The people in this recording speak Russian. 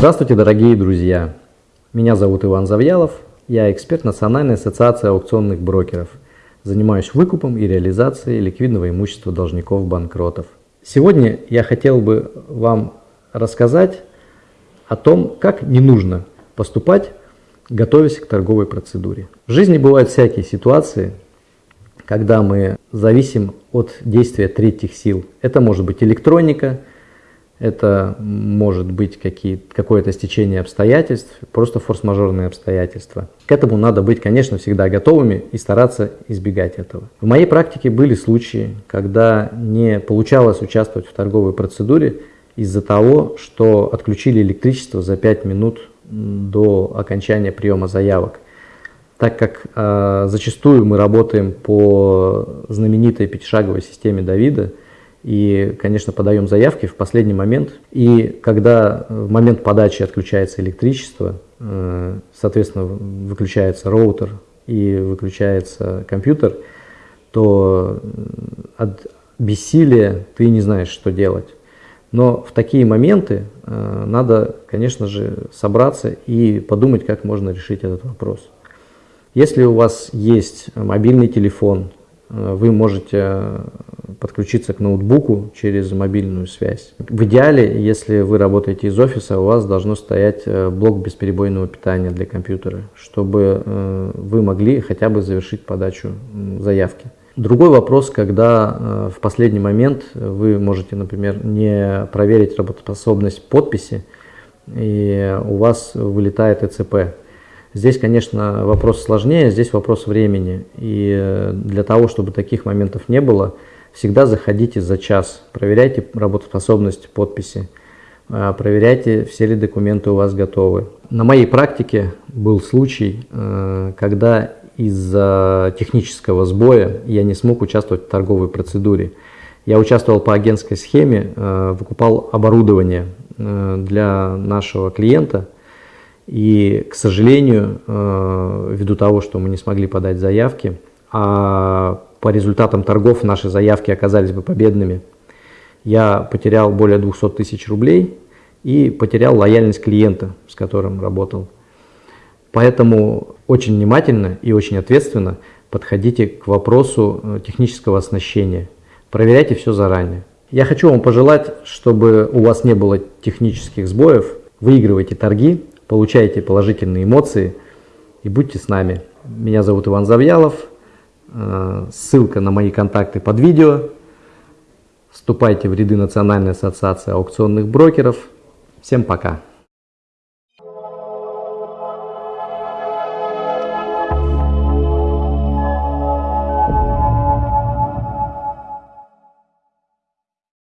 Здравствуйте, дорогие друзья! Меня зовут Иван Завьялов, я эксперт Национальной ассоциации аукционных брокеров. Занимаюсь выкупом и реализацией ликвидного имущества должников-банкротов. Сегодня я хотел бы вам рассказать о том, как не нужно поступать, готовясь к торговой процедуре. В жизни бывают всякие ситуации, когда мы зависим от действия третьих сил. Это может быть электроника, это может быть какое-то стечение обстоятельств, просто форс-мажорные обстоятельства. К этому надо быть, конечно, всегда готовыми и стараться избегать этого. В моей практике были случаи, когда не получалось участвовать в торговой процедуре из-за того, что отключили электричество за 5 минут до окончания приема заявок. Так как э, зачастую мы работаем по знаменитой пятишаговой системе Давида, и, конечно, подаем заявки в последний момент. И когда в момент подачи отключается электричество, э, соответственно, выключается роутер и выключается компьютер, то от бессилия ты не знаешь, что делать. Но в такие моменты э, надо, конечно же, собраться и подумать, как можно решить этот вопрос. Если у вас есть мобильный телефон, э, вы можете подключиться к ноутбуку через мобильную связь. В идеале, если вы работаете из офиса, у вас должно стоять э, блок бесперебойного питания для компьютера, чтобы э, вы могли хотя бы завершить подачу заявки. Другой вопрос, когда э, в последний момент вы можете, например, не проверить работоспособность подписи, и у вас вылетает ЭЦП. Здесь, конечно, вопрос сложнее, здесь вопрос времени. И для того, чтобы таких моментов не было, всегда заходите за час, проверяйте работоспособность подписи, а, проверяйте, все ли документы у вас готовы. На моей практике был случай, э, когда из-за технического сбоя я не смог участвовать в торговой процедуре. Я участвовал по агентской схеме, э, выкупал оборудование э, для нашего клиента. И, к сожалению, ввиду того, что мы не смогли подать заявки, а по результатам торгов наши заявки оказались бы победными, я потерял более 200 тысяч рублей и потерял лояльность клиента, с которым работал. Поэтому очень внимательно и очень ответственно подходите к вопросу э, технического оснащения. Проверяйте все заранее. Я хочу вам пожелать, чтобы у вас не было технических сбоев. Выигрывайте торги, получайте положительные эмоции и будьте с нами. Меня зовут Иван Завьялов. Э, ссылка на мои контакты под видео. Вступайте в ряды Национальной ассоциации аукционных брокеров. Всем пока!